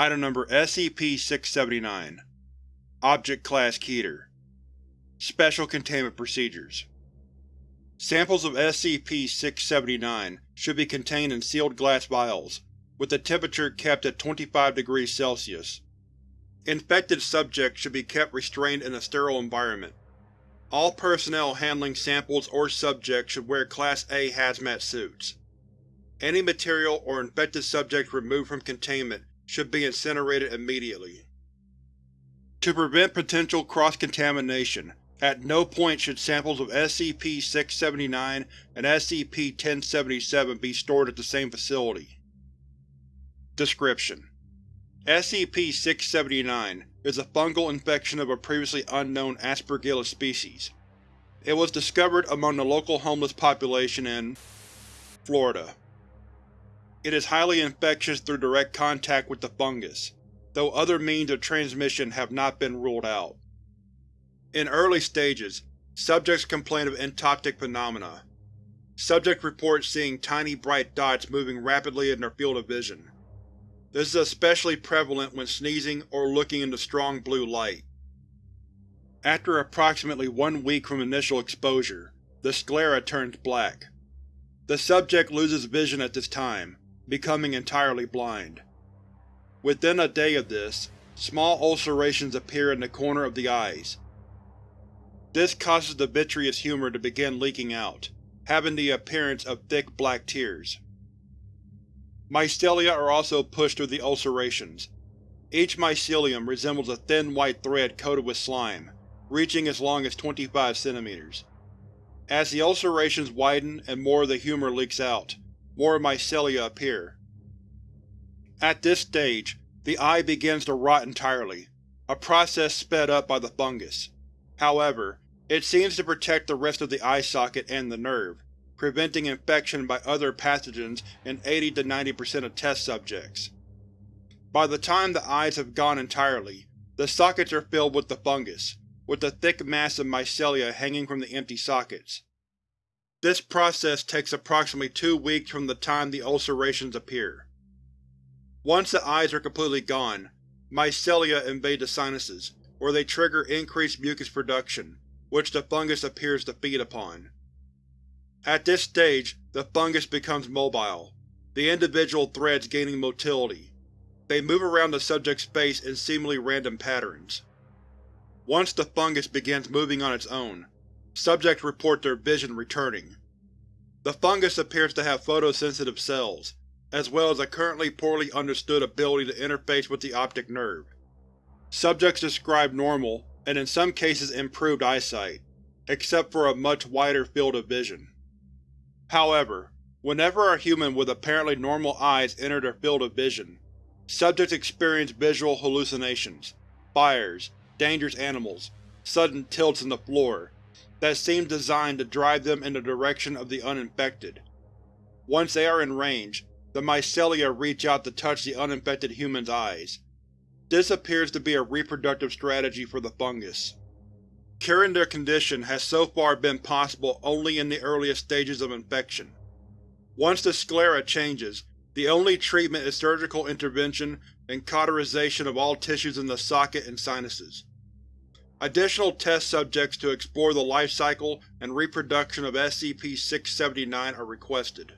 Item Number SCP-679 Object Class Keter Special Containment Procedures Samples of SCP-679 should be contained in sealed glass vials, with the temperature kept at 25 degrees Celsius. Infected subjects should be kept restrained in a sterile environment. All personnel handling samples or subjects should wear Class A hazmat suits. Any material or infected subjects removed from containment should be incinerated immediately. To prevent potential cross-contamination, at no point should samples of SCP-679 and SCP-1077 be stored at the same facility. Description: SCP-679 is a fungal infection of a previously unknown Aspergillus species. It was discovered among the local homeless population in Florida. It is highly infectious through direct contact with the fungus, though other means of transmission have not been ruled out. In early stages, subjects complain of entoptic phenomena. Subjects report seeing tiny bright dots moving rapidly in their field of vision. This is especially prevalent when sneezing or looking into strong blue light. After approximately one week from initial exposure, the sclera turns black. The subject loses vision at this time, becoming entirely blind. Within a day of this, small ulcerations appear in the corner of the eyes. This causes the vitreous humor to begin leaking out, having the appearance of thick black tears. Mycelia are also pushed through the ulcerations. Each mycelium resembles a thin white thread coated with slime, reaching as long as 25 cm. As the ulcerations widen and more of the humor leaks out, more mycelia appear. At this stage, the eye begins to rot entirely, a process sped up by the fungus. However, it seems to protect the rest of the eye socket and the nerve, preventing infection by other pathogens in 80-90% of test subjects. By the time the eyes have gone entirely, the sockets are filled with the fungus, with a thick mass of mycelia hanging from the empty sockets. This process takes approximately two weeks from the time the ulcerations appear. Once the eyes are completely gone, mycelia invade the sinuses, where they trigger increased mucus production, which the fungus appears to feed upon. At this stage, the fungus becomes mobile, the individual threads gaining motility. They move around the subject's face in seemingly random patterns. Once the fungus begins moving on its own, Subjects report their vision returning. The fungus appears to have photosensitive cells, as well as a currently poorly understood ability to interface with the optic nerve. Subjects describe normal, and in some cases improved eyesight, except for a much wider field of vision. However, whenever a human with apparently normal eyes enter their field of vision, subjects experience visual hallucinations, fires, dangerous animals, sudden tilts in the floor, that seems designed to drive them in the direction of the uninfected. Once they are in range, the mycelia reach out to touch the uninfected human's eyes. This appears to be a reproductive strategy for the fungus. Curing their condition has so far been possible only in the earliest stages of infection. Once the sclera changes, the only treatment is surgical intervention and cauterization of all tissues in the socket and sinuses. Additional test subjects to explore the life cycle and reproduction of SCP-679 are requested.